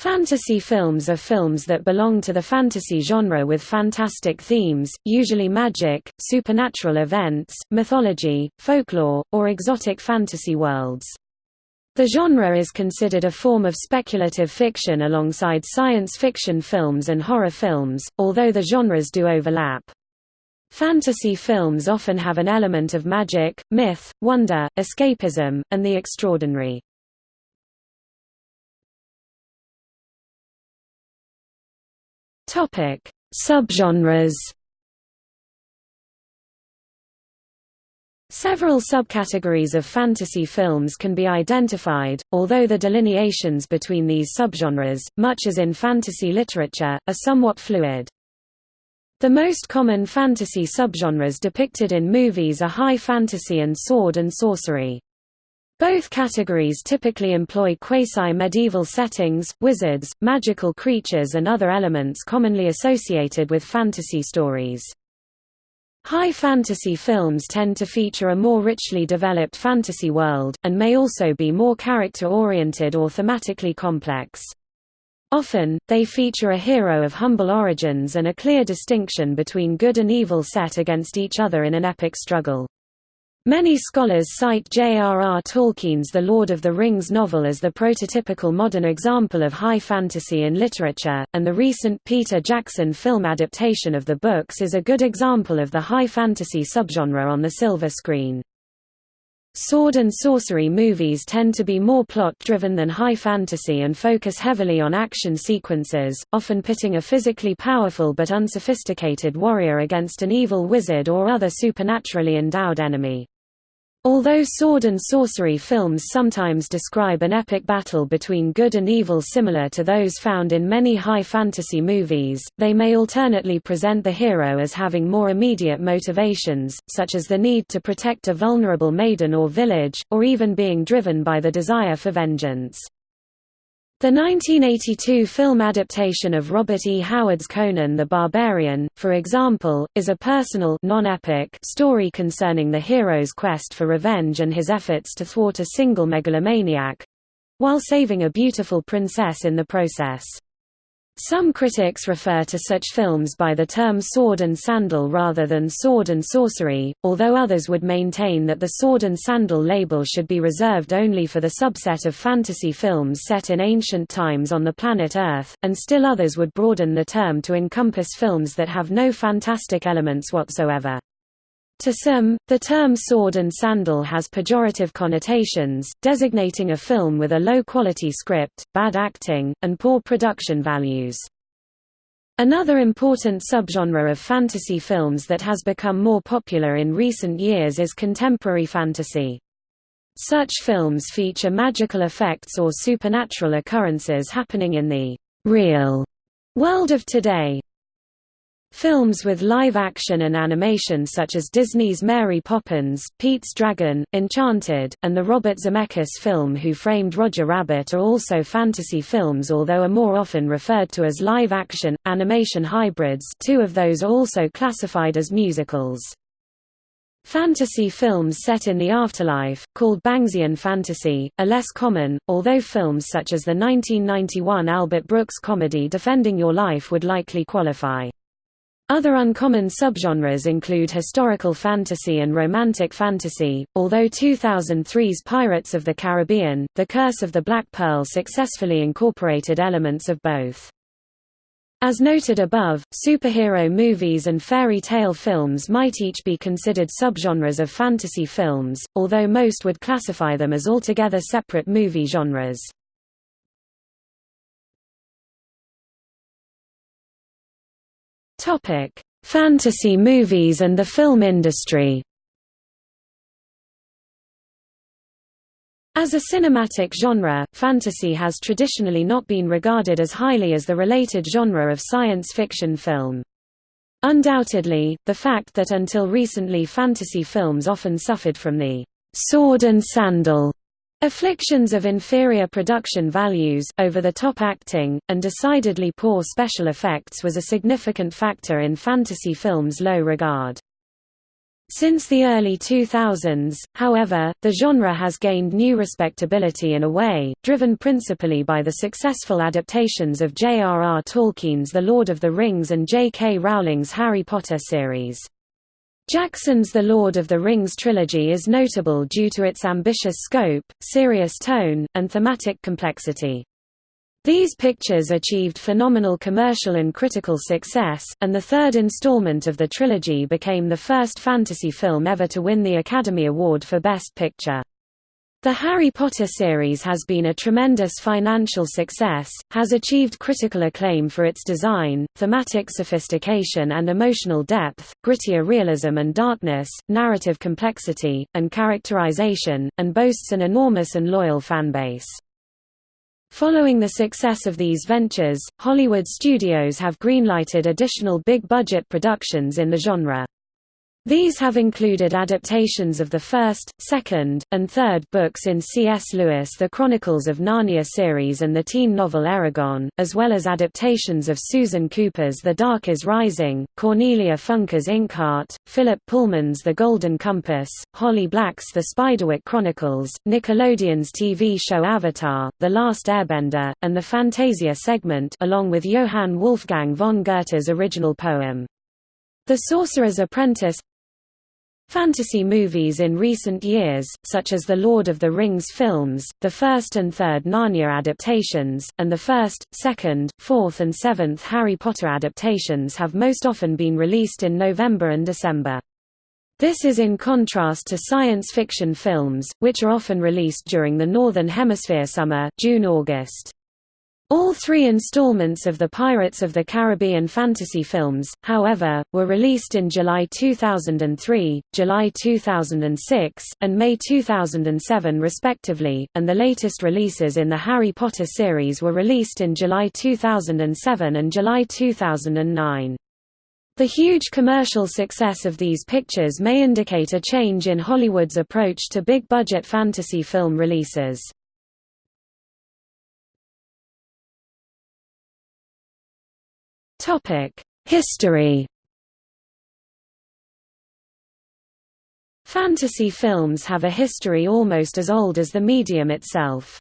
Fantasy films are films that belong to the fantasy genre with fantastic themes, usually magic, supernatural events, mythology, folklore, or exotic fantasy worlds. The genre is considered a form of speculative fiction alongside science fiction films and horror films, although the genres do overlap. Fantasy films often have an element of magic, myth, wonder, escapism, and the extraordinary. Topic: Subgenres. Several subcategories of fantasy films can be identified, although the delineations between these subgenres, much as in fantasy literature, are somewhat fluid. The most common fantasy subgenres depicted in movies are high fantasy and sword and sorcery. Both categories typically employ quasi-medieval settings, wizards, magical creatures and other elements commonly associated with fantasy stories. High fantasy films tend to feature a more richly developed fantasy world, and may also be more character-oriented or thematically complex. Often, they feature a hero of humble origins and a clear distinction between good and evil set against each other in an epic struggle. Many scholars cite J.R.R. Tolkien's The Lord of the Rings novel as the prototypical modern example of high fantasy in literature, and the recent Peter Jackson film adaptation of the books is a good example of the high fantasy subgenre on the silver screen. Sword and sorcery movies tend to be more plot-driven than high fantasy and focus heavily on action sequences, often pitting a physically powerful but unsophisticated warrior against an evil wizard or other supernaturally endowed enemy. Although sword and sorcery films sometimes describe an epic battle between good and evil similar to those found in many high fantasy movies, they may alternately present the hero as having more immediate motivations, such as the need to protect a vulnerable maiden or village, or even being driven by the desire for vengeance. The 1982 film adaptation of Robert E. Howard's Conan the Barbarian, for example, is a personal non-epic story concerning the hero's quest for revenge and his efforts to thwart a single megalomaniac—while saving a beautiful princess in the process. Some critics refer to such films by the term sword and sandal rather than sword and sorcery, although others would maintain that the sword and sandal label should be reserved only for the subset of fantasy films set in ancient times on the planet Earth, and still others would broaden the term to encompass films that have no fantastic elements whatsoever. To some, the term sword and sandal has pejorative connotations, designating a film with a low-quality script, bad acting, and poor production values. Another important subgenre of fantasy films that has become more popular in recent years is contemporary fantasy. Such films feature magical effects or supernatural occurrences happening in the real world of today, Films with live action and animation such as Disney's Mary Poppins, Pete's Dragon, Enchanted, and the Robert Zemeckis film Who Framed Roger Rabbit are also fantasy films although are more often referred to as live-action, animation hybrids two of those are also classified as musicals. Fantasy films set in the afterlife, called Bangsian fantasy, are less common, although films such as the 1991 Albert Brooks comedy Defending Your Life would likely qualify. Other uncommon subgenres include historical fantasy and romantic fantasy, although 2003's Pirates of the Caribbean, The Curse of the Black Pearl successfully incorporated elements of both. As noted above, superhero movies and fairy tale films might each be considered subgenres of fantasy films, although most would classify them as altogether separate movie genres. Topic: Fantasy movies and the film industry. As a cinematic genre, fantasy has traditionally not been regarded as highly as the related genre of science fiction film. Undoubtedly, the fact that until recently fantasy films often suffered from the sword and sandal Afflictions of inferior production values, over-the-top acting, and decidedly poor special effects was a significant factor in fantasy films' low regard. Since the early 2000s, however, the genre has gained new respectability in a way, driven principally by the successful adaptations of J.R.R. Tolkien's The Lord of the Rings and J.K. Rowling's Harry Potter series. Jackson's The Lord of the Rings trilogy is notable due to its ambitious scope, serious tone, and thematic complexity. These pictures achieved phenomenal commercial and critical success, and the third installment of the trilogy became the first fantasy film ever to win the Academy Award for Best Picture. The Harry Potter series has been a tremendous financial success, has achieved critical acclaim for its design, thematic sophistication and emotional depth, grittier realism and darkness, narrative complexity, and characterization, and boasts an enormous and loyal fanbase. Following the success of these ventures, Hollywood studios have greenlighted additional big-budget productions in the genre. These have included adaptations of the first, second, and third books in C.S. Lewis' The Chronicles of Narnia series and the teen novel Eragon, as well as adaptations of Susan Cooper's The Dark is Rising, Cornelia Funke's Inkheart, Philip Pullman's The Golden Compass, Holly Black's The Spiderwick Chronicles, Nickelodeon's TV show Avatar, The Last Airbender, and the Fantasia segment along with Johann Wolfgang von Goethe's original poem. The Sorcerer's Apprentice Fantasy movies in recent years, such as the Lord of the Rings films, the first and third Narnia adaptations, and the first, second, fourth and seventh Harry Potter adaptations have most often been released in November and December. This is in contrast to science fiction films, which are often released during the Northern Hemisphere summer June-August. All three installments of the Pirates of the Caribbean fantasy films, however, were released in July 2003, July 2006, and May 2007 respectively, and the latest releases in the Harry Potter series were released in July 2007 and July 2009. The huge commercial success of these pictures may indicate a change in Hollywood's approach to big-budget fantasy film releases. History Fantasy films have a history almost as old as the medium itself.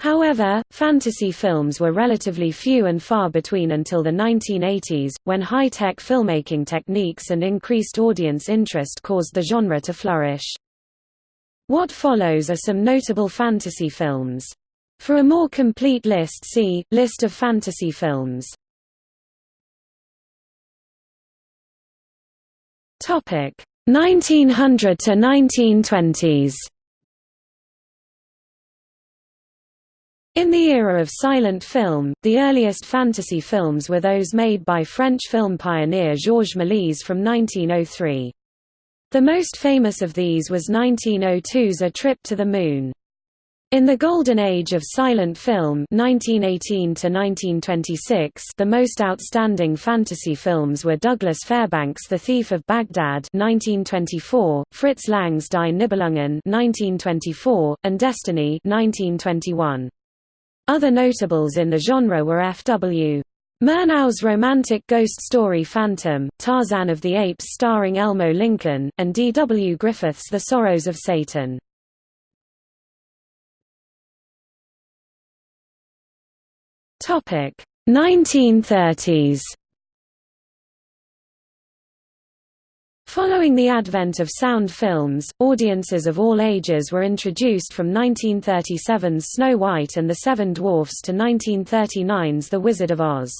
However, fantasy films were relatively few and far between until the 1980s, when high-tech filmmaking techniques and increased audience interest caused the genre to flourish. What follows are some notable fantasy films. For a more complete list see, List of fantasy films. Topic 1900 to 1920s. In the era of silent film, the earliest fantasy films were those made by French film pioneer Georges Méliès from 1903. The most famous of these was 1902's A Trip to the Moon. In the golden age of silent film 1918 1926, the most outstanding fantasy films were Douglas Fairbanks' The Thief of Baghdad 1924, Fritz Lang's Die Nibelungen 1924, and Destiny 1921. Other notables in the genre were F.W. Murnau's romantic ghost story Phantom, Tarzan of the Apes starring Elmo Lincoln, and D. W. Griffith's The Sorrows of Satan. Topic 1930s. Following the advent of sound films, audiences of all ages were introduced from 1937's Snow White and the Seven Dwarfs to 1939's The Wizard of Oz.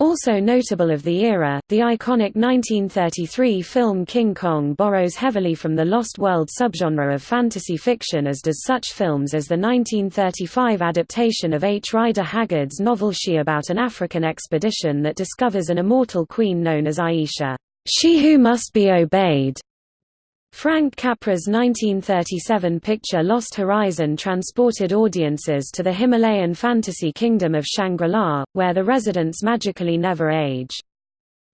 Also notable of the era, the iconic 1933 film King Kong borrows heavily from the Lost World subgenre of fantasy fiction as does such films as the 1935 adaptation of H. Rider Haggard's novel She about an African expedition that discovers an immortal queen known as Ayesha, she who must be obeyed, Frank Capra's 1937 picture Lost Horizon transported audiences to the Himalayan fantasy kingdom of Shangri-La, where the residents magically never age.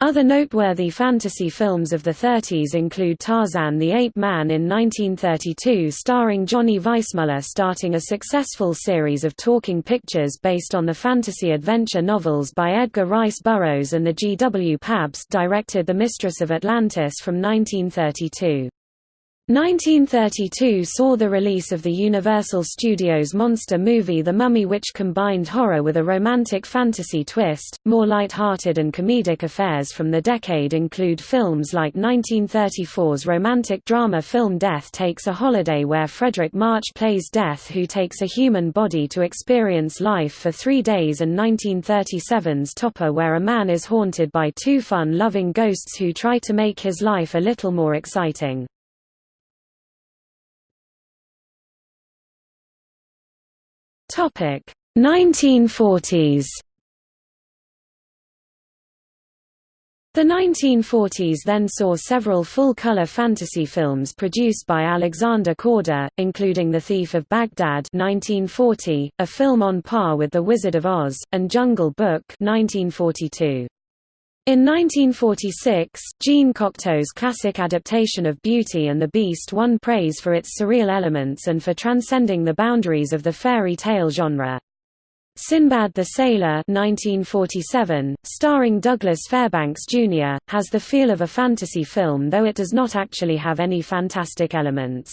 Other noteworthy fantasy films of the 30s include Tarzan the Ape Man in 1932 starring Johnny Weissmuller starting a successful series of talking pictures based on the fantasy adventure novels by Edgar Rice Burroughs and the G. W. Pabst directed The Mistress of Atlantis from 1932. 1932 saw the release of the Universal Studios monster movie The Mummy which combined horror with a romantic fantasy twist. More light-hearted and comedic affairs from the decade include films like 1934's romantic drama film Death Takes a Holiday where Fredric March plays Death who takes a human body to experience life for three days and 1937's Topper where a man is haunted by two fun-loving ghosts who try to make his life a little more exciting. Topic 1940s. The 1940s then saw several full-color fantasy films produced by Alexander Korda, including The Thief of Baghdad 1940, a film on par with The Wizard of Oz, and Jungle Book 1942. In 1946, Jean Cocteau's classic adaptation of Beauty and the Beast won praise for its surreal elements and for transcending the boundaries of the fairy tale genre. Sinbad the Sailor 1947, starring Douglas Fairbanks Jr., has the feel of a fantasy film though it does not actually have any fantastic elements.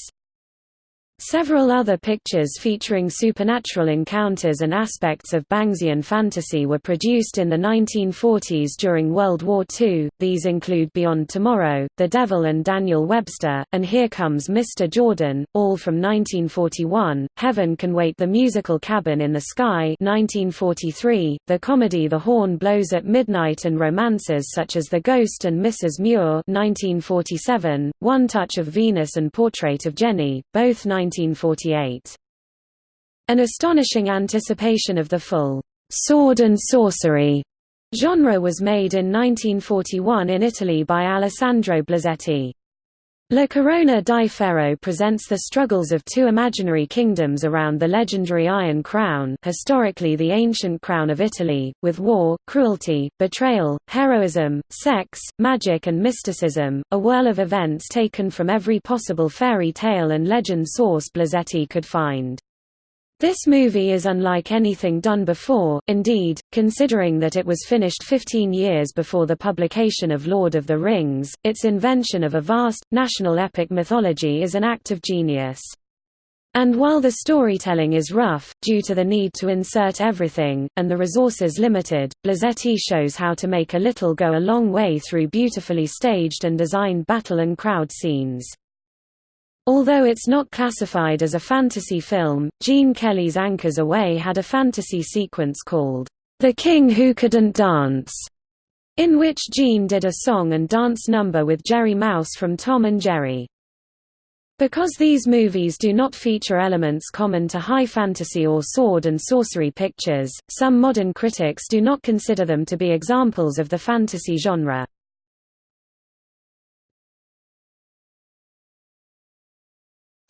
Several other pictures featuring supernatural encounters and aspects of Bangsian fantasy were produced in the 1940s during World War II, these include Beyond Tomorrow, The Devil and Daniel Webster, and Here Comes Mr. Jordan, all from 1941, Heaven Can Wait The Musical Cabin in the Sky 1943, the comedy The Horn Blows at Midnight and romances such as The Ghost and Mrs. Muir 1947, One Touch of Venus and Portrait of Jenny, both 19 1948. An astonishing anticipation of the full sword and sorcery genre was made in 1941 in Italy by Alessandro Blasetti. La Corona di Ferro presents the struggles of two imaginary kingdoms around the legendary Iron Crown historically the ancient crown of Italy, with war, cruelty, betrayal, heroism, sex, magic and mysticism, a whirl of events taken from every possible fairy tale and legend source Blasetti could find. This movie is unlike anything done before, indeed, considering that it was finished 15 years before the publication of Lord of the Rings, its invention of a vast, national epic mythology is an act of genius. And while the storytelling is rough, due to the need to insert everything, and the resources limited, Blasetti shows how to make a little go a long way through beautifully staged and designed battle and crowd scenes. Although it's not classified as a fantasy film, Gene Kelly's Anchors Aweigh had a fantasy sequence called, The King Who Couldn't Dance, in which Gene did a song and dance number with Jerry Mouse from Tom and Jerry. Because these movies do not feature elements common to high fantasy or sword and sorcery pictures, some modern critics do not consider them to be examples of the fantasy genre.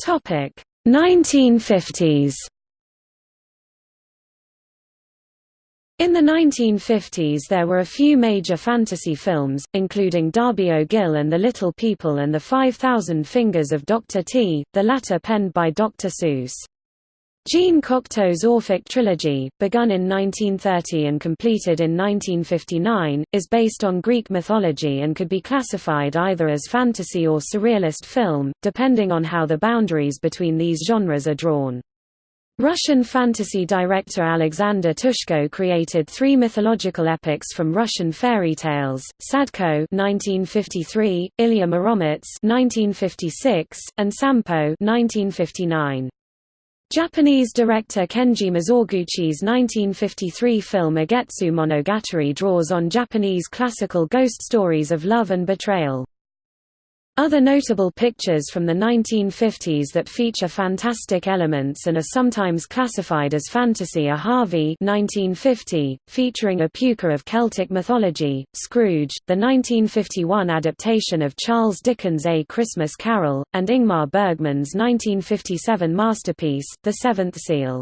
Topic 1950s. In the 1950s there were a few major fantasy films, including Darby O'Gill and the Little People and the 5,000 Fingers of Dr. T, the latter penned by Dr. Seuss. Jean Cocteau's Orphic trilogy, begun in 1930 and completed in 1959, is based on Greek mythology and could be classified either as fantasy or surrealist film, depending on how the boundaries between these genres are drawn. Russian fantasy director Alexander Ptushko created three mythological epics from Russian fairy tales: Sadko (1953), Ilya Muromets (1956), and Sampo (1959). Japanese director Kenji Mizoguchi's 1953 film Ugetsu Monogatari draws on Japanese classical ghost stories of love and betrayal. Other notable pictures from the 1950s that feature fantastic elements and are sometimes classified as fantasy are Harvey 1950, featuring a pooka of Celtic mythology, Scrooge, the 1951 adaptation of Charles Dickens' A Christmas Carol, and Ingmar Bergman's 1957 masterpiece, The Seventh Seal.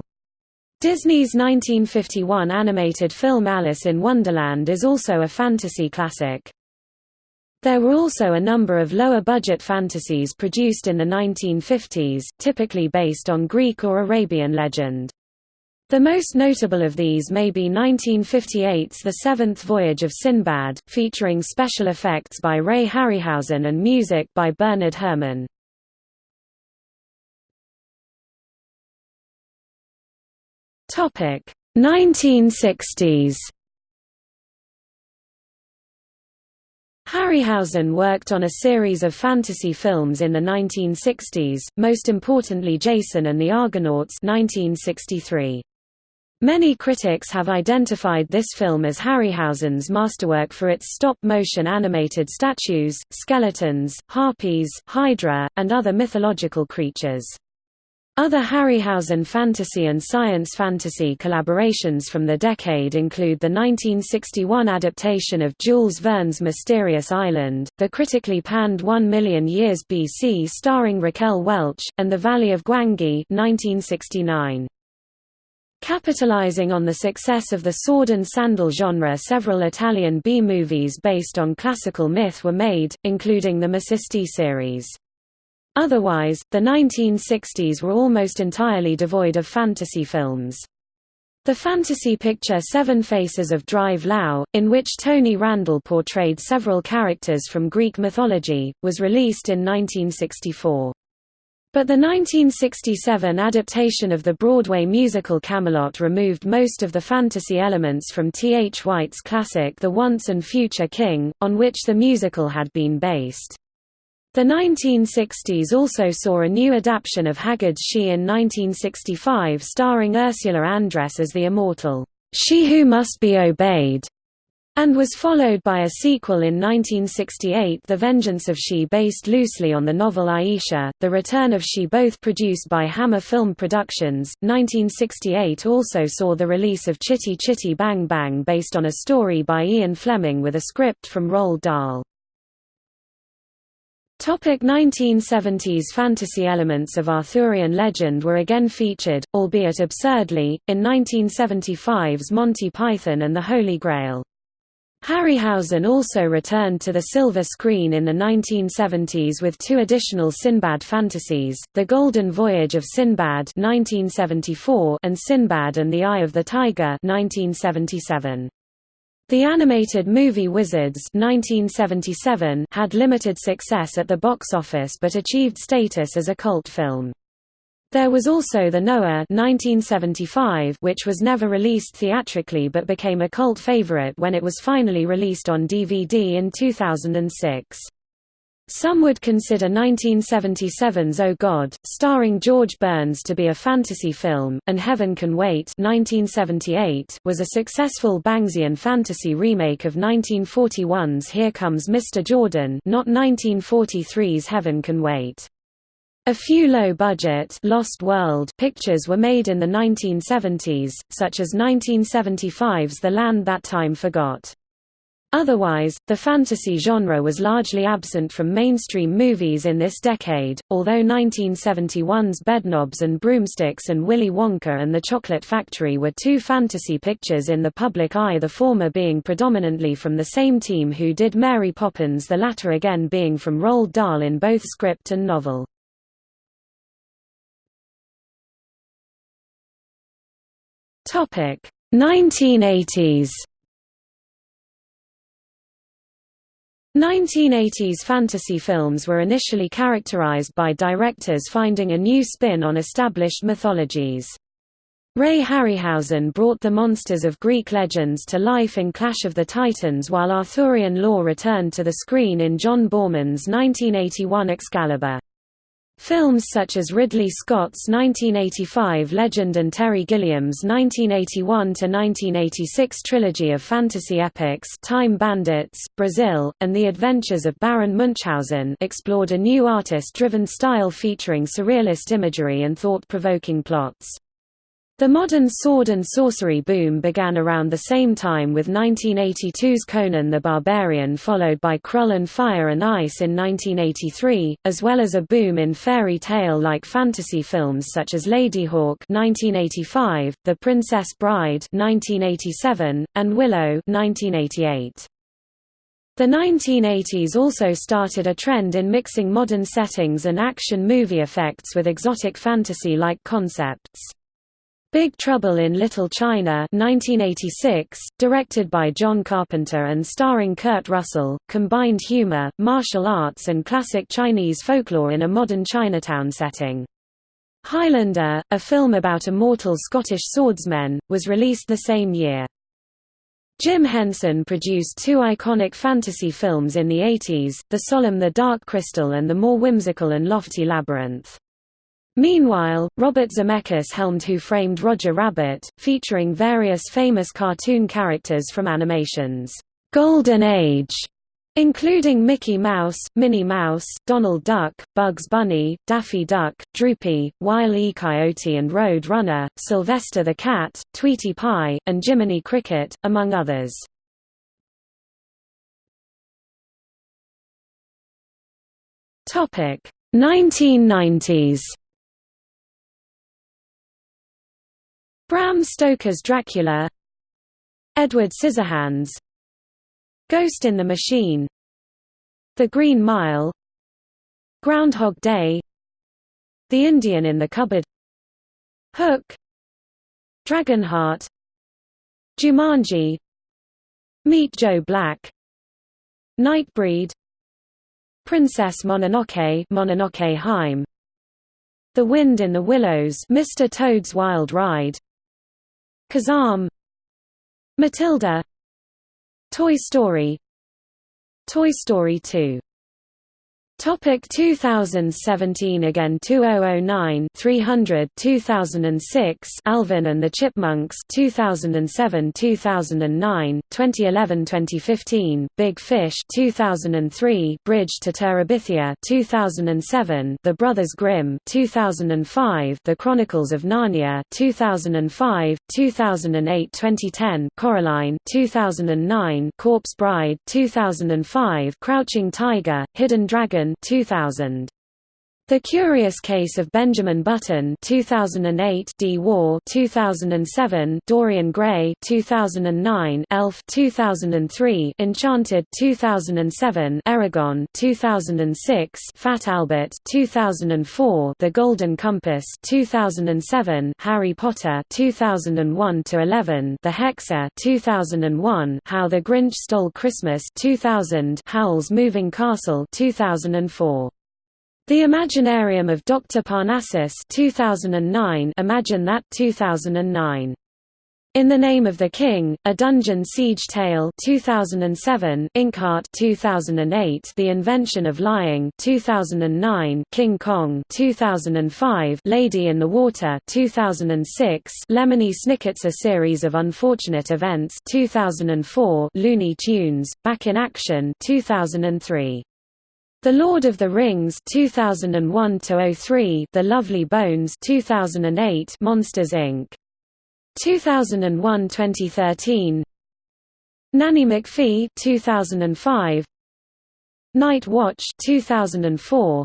Disney's 1951 animated film Alice in Wonderland is also a fantasy classic. There were also a number of lower-budget fantasies produced in the 1950s, typically based on Greek or Arabian legend. The most notable of these may be 1958's The Seventh Voyage of Sinbad, featuring special effects by Ray Harryhausen and music by Bernard Herrmann. Topic 1960s. Harryhausen worked on a series of fantasy films in the 1960s, most importantly Jason and the Argonauts 1963. Many critics have identified this film as Harryhausen's masterwork for its stop-motion animated statues, skeletons, harpies, hydra, and other mythological creatures. Other Harryhausen fantasy and science fantasy collaborations from the decade include the 1961 adaptation of Jules Verne's Mysterious Island, the critically panned One Million Years BC starring Raquel Welch, and The Valley of Gwangi 1969. Capitalizing on the success of the sword and sandal genre several Italian B-movies based on classical myth were made, including the Maciste series. Otherwise, the 1960s were almost entirely devoid of fantasy films. The fantasy picture Seven Faces of Drive Lao, in which Tony Randall portrayed several characters from Greek mythology, was released in 1964. But the 1967 adaptation of the Broadway musical Camelot removed most of the fantasy elements from T. H. White's classic The Once and Future King, on which the musical had been based. The 1960s also saw a new adaptation of Haggard's She in 1965 starring Ursula Andress as the immortal, She Who Must Be Obeyed, and was followed by a sequel in 1968 The Vengeance of She based loosely on the novel Ayesha, The Return of She both produced by Hammer Film Productions. 1968 also saw the release of Chitty Chitty Bang Bang based on a story by Ian Fleming with a script from Roald Dahl. Topic 1970s Fantasy elements of Arthurian legend were again featured, albeit absurdly, in 1975's Monty Python and the Holy Grail. Harryhausen also returned to the silver screen in the 1970s with two additional Sinbad fantasies, The Golden Voyage of Sinbad 1974 and Sinbad and the Eye of the Tiger 1977. The animated movie Wizards 1977 had limited success at the box office but achieved status as a cult film. There was also the Noah 1975, which was never released theatrically but became a cult favorite when it was finally released on DVD in 2006. Some would consider 1977's Oh God, starring George Burns to be a fantasy film, and Heaven Can Wait 1978 was a successful Bangsian fantasy remake of 1941's Here Comes Mr. Jordan not 1943's Heaven Can Wait. A few low-budget Lost World pictures were made in the 1970s, such as 1975's The Land That Time Forgot. Otherwise, the fantasy genre was largely absent from mainstream movies in this decade, although 1971's Bedknobs and Broomsticks and Willy Wonka and the Chocolate Factory were two fantasy pictures in the public eye the former being predominantly from the same team who did Mary Poppins the latter again being from Roald Dahl in both script and novel. Topic 1980s 1980s fantasy films were initially characterized by directors finding a new spin on established mythologies. Ray Harryhausen brought the monsters of Greek legends to life in Clash of the Titans while Arthurian lore returned to the screen in John Boorman's 1981 Excalibur. Films such as Ridley Scott's 1985 Legend and Terry Gilliam's 1981–1986 trilogy of fantasy epics Time Bandits, Brazil, and The Adventures of Baron Munchausen explored a new artist-driven style featuring surrealist imagery and thought-provoking plots. The modern sword and sorcery boom began around the same time with 1982's Conan the Barbarian followed by Krull and Fire and Ice in 1983, as well as a boom in fairy tale-like fantasy films such as Ladyhawke 1985, The Princess Bride 1987, and Willow 1988. The 1980s also started a trend in mixing modern settings and action movie effects with exotic fantasy-like concepts. Big Trouble in Little China 1986, directed by John Carpenter and starring Kurt Russell, combined humor, martial arts and classic Chinese folklore in a modern Chinatown setting. Highlander, a film about immortal Scottish swordsmen, was released the same year. Jim Henson produced two iconic fantasy films in the 80s, The Solemn The Dark Crystal and the more whimsical and lofty Labyrinth. Meanwhile, Robert Zemeckis helmed Who Framed Roger Rabbit, featuring various famous cartoon characters from animation's Golden Age including Mickey Mouse, Minnie Mouse, Donald Duck, Bugs Bunny, Daffy Duck, Droopy, Wile E. Coyote and Road Runner, Sylvester the Cat, Tweety Pie, and Jiminy Cricket, among others. Topic 1990s Bram Stoker's Dracula Edward Scissorhands Ghost in the Machine The Green Mile Groundhog Day The Indian in the Cupboard Hook Dragonheart Jumanji Meet Joe Black Nightbreed Princess Mononoke Mononoke Hime The Wind in the Willows Mr. Toad's Wild Ride Kazam Matilda Toy Story Toy Story 2 Topic 2017 Again 2009 300 2006 Alvin and the Chipmunks 2007 2009 2011 2015 Big Fish 2003 Bridge to Terabithia 2007 The Brothers Grimm 2005 The Chronicles of Narnia 2005 2008 2010 Coraline 2009 Corpse Bride 2005 Crouching Tiger Hidden Dragon 2000. The Curious Case of Benjamin Button 2008 D War 2007 Dorian Gray 2009 Elf 2003 Enchanted 2007 Eragon 2006 Fat Albert 2004 The Golden Compass 2007 Harry Potter 2001 to 11 The Hexer 2001 How the Grinch Stole Christmas 2000 Howl's Moving Castle 2004 the Imaginarium of Dr. Parnassus 2009 Imagine that 2009 in the Name of the King, A Dungeon Siege Tale 2007, Inkheart 2008, The Invention of Lying 2009, King Kong 2005, Lady in the Water 2006, Lemony Snicket's A Series of Unfortunate Events 2004, Looney Tunes, Back in Action 2003. The Lord of the Rings 2001 03 The Lovely Bones 2008 Monsters Inc. 2001-2013 Nanny McPhee 2005 Night Watch 2004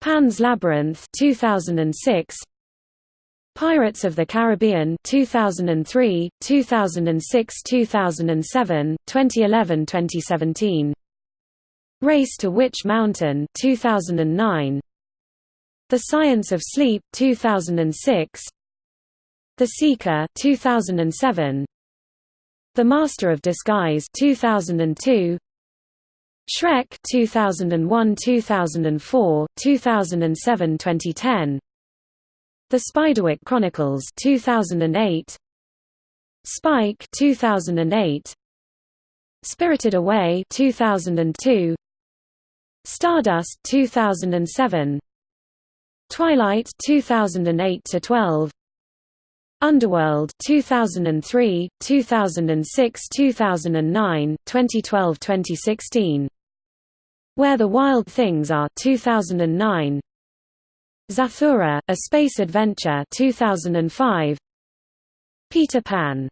Pan's Labyrinth 2006 Pirates of the Caribbean 2003 2006 2007 2011 2017 Race to Witch Mountain 2009 The Science of Sleep 2006 The Seeker 2007 The Master of Disguise 2002 Shrek 2001 2004 2007 2010 The Spiderwick Chronicles 2008 Spike 2008 Spirited Away 2002 Stardust 2007 Twilight 2008 to 12 Underworld 2003 2006 2009 2012 2016 Where the Wild Things Are 2009 Zathura A Space Adventure 2005 Peter Pan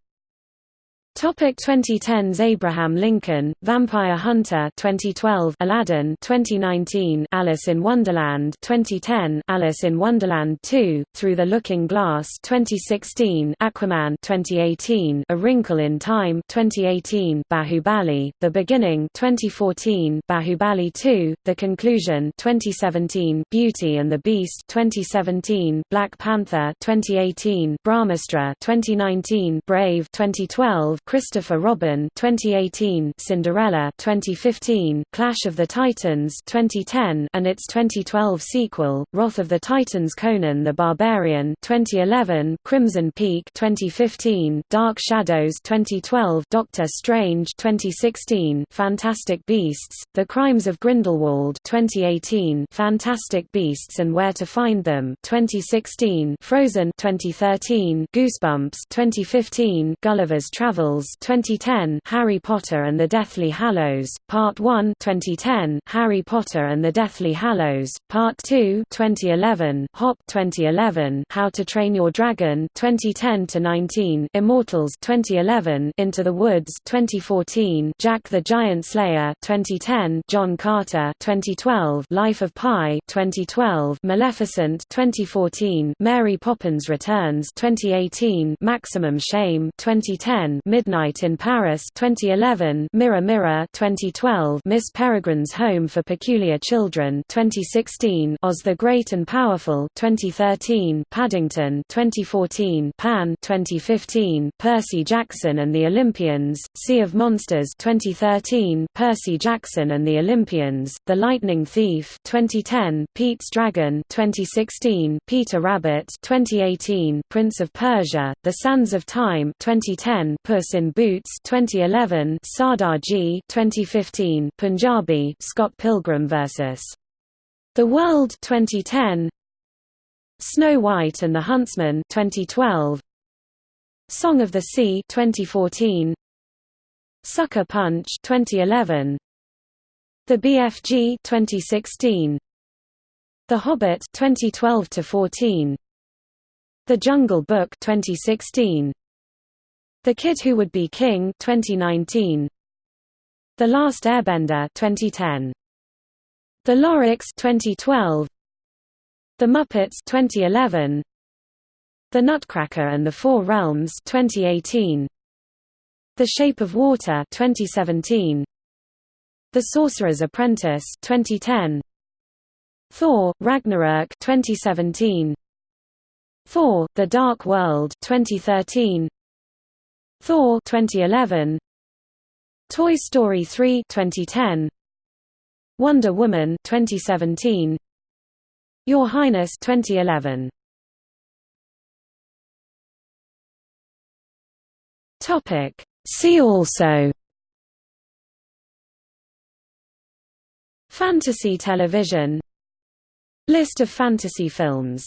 Topic 2010s Abraham Lincoln, Vampire Hunter 2012 Aladdin 2019 Alice in Wonderland 2010 Alice in Wonderland 2 Through the Looking Glass 2016 Aquaman 2018 A Wrinkle in Time 2018 Bahubali The Beginning 2014 Bahubali 2 The Conclusion 2017 Beauty and the Beast 2017 Black Panther 2018 Brahmastra 2019 Brave 2012 Christopher Robin 2018 Cinderella 2015 Clash of the Titans 2010 and its 2012 sequel Wrath of the Titans Conan the Barbarian 2011 Crimson Peak 2015 Dark Shadows 2012 Doctor Strange 2016 Fantastic Beasts The Crimes of Grindelwald 2018 Fantastic Beasts and Where to Find Them 2016 Frozen 2013 Goosebumps 2015 Gulliver's Travels 2010 Harry Potter and the Deathly Hallows, Part 1 2010 Harry Potter and the Deathly Hallows, Part 2 2011 Hop 2011 How to Train Your Dragon 2010 to 19 Immortals 2011 Into the Woods 2014 Jack the Giant Slayer 2010 John Carter 2012 Life of Pi 2012 Maleficent 2014 Mary Poppins Returns 2018 Maximum Shame 2010 Midnight in Paris 2011 Mirror Mirror 2012 Miss Peregrine's Home for Peculiar Children 2016 Oz the Great and Powerful 2013 Paddington 2014 Pan 2015 Percy Jackson and the Olympians Sea of Monsters 2013 Percy Jackson and the Olympians The Lightning Thief 2010 Pete's Dragon 2016 Peter Rabbit 2018 Prince of Persia The Sands of Time 2010 Puss in Boots 2011 Sardaar Ji 2015 Punjabi Scott Pilgrim vs The World 2010 Snow White and the Huntsman 2012 Song of the Sea 2014 Sucker Punch 2011 The BFG 2016 The Hobbit 2012 to 14 The Jungle Book 2016 the Kid Who Would Be King 2019 The Last Airbender 2010 The Lorax 2012 The Muppets 2011 The Nutcracker and the Four Realms 2018 The Shape of Water 2017 The Sorcerer's Apprentice 2010 Thor Ragnarok 2017 Thor The Dark World 2013 Thor 2011 Toy Story 3 2010 Wonder Woman 2017 Your Highness 2011 Topic. See also. Fantasy television. List of fantasy films